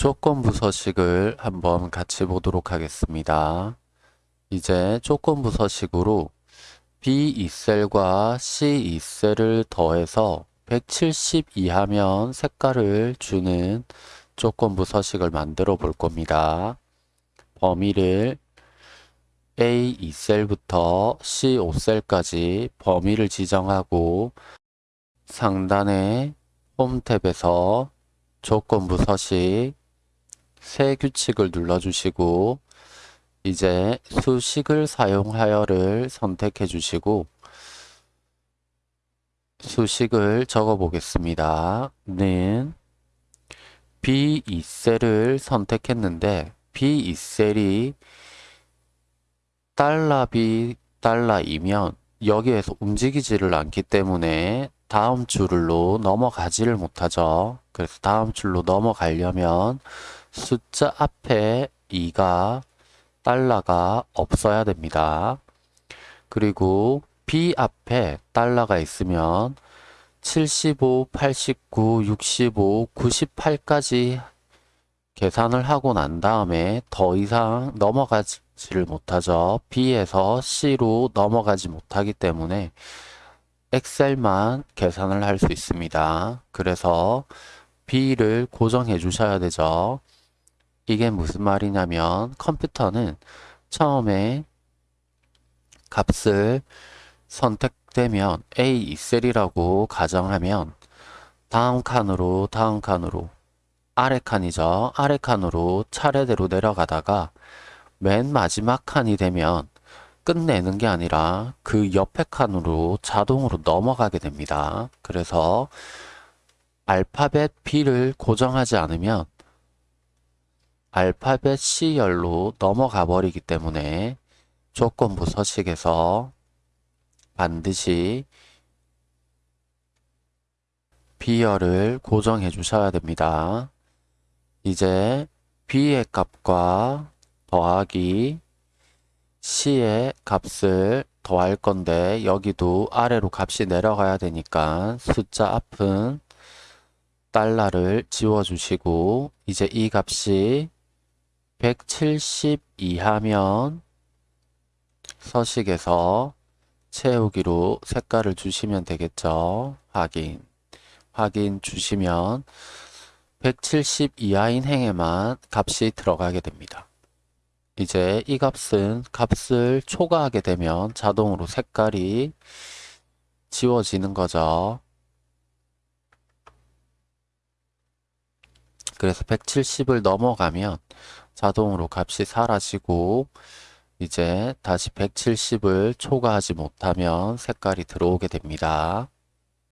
조건부 서식을 한번 같이 보도록 하겠습니다. 이제 조건부 서식으로 B2셀과 C2셀을 더해서 170 이하면 색깔을 주는 조건부 서식을 만들어 볼 겁니다. 범위를 A2셀부터 C5셀까지 범위를 지정하고 상단의 홈 탭에서 조건부 서식 새 규칙을 눌러주시고 이제 수식을 사용하여를 선택해 주시고 수식을 적어 보겠습니다. 는 B2셀을 선택했는데 B2셀이 달러 B 달러이면 여기에서 움직이지를 않기 때문에 다음 줄로 넘어가지를 못하죠. 그래서 다음 줄로 넘어가려면 숫자 앞에 2가 달러가 없어야 됩니다. 그리고 B 앞에 달러가 있으면 75, 89, 65, 98까지 계산을 하고 난 다음에 더 이상 넘어가지를 못하죠. B에서 C로 넘어가지 못하기 때문에 엑셀만 계산을 할 수 있습니다. 그래서 B를 고정해 주셔야 되죠. 이게 무슨 말이냐면 컴퓨터는 처음에 값을 선택되면 A2셀이라고 가정하면 다음 칸으로 다음 칸으로 아래 칸이죠. 아래 칸으로 차례대로 내려가다가 맨 마지막 칸이 되면 끝내는 게 아니라 그 옆에 칸으로 자동으로 넘어가게 됩니다. 그래서 알파벳 B를 고정하지 않으면 알파벳 C열로 넘어가 버리기 때문에 조건부 서식에서 반드시 B열을 고정해 주셔야 됩니다. 이제 B의 값과 더하기 C의 값을 더할 건데 여기도 아래로 값이 내려가야 되니까 숫자 앞은 달러를 지워주시고 이제 이 값이 170 이하면 서식에서 채우기로 색깔을 주시면 되겠죠. 확인. 확인 주시면 170 이하인 행에만 값이 들어가게 됩니다. 이제 이 값은 값을 초과하게 되면 자동으로 색깔이 지워지는 거죠. 그래서 170을 넘어가면 자동으로 값이 사라지고 이제 다시 170을 초과하지 못하면 색깔이 들어오게 됩니다.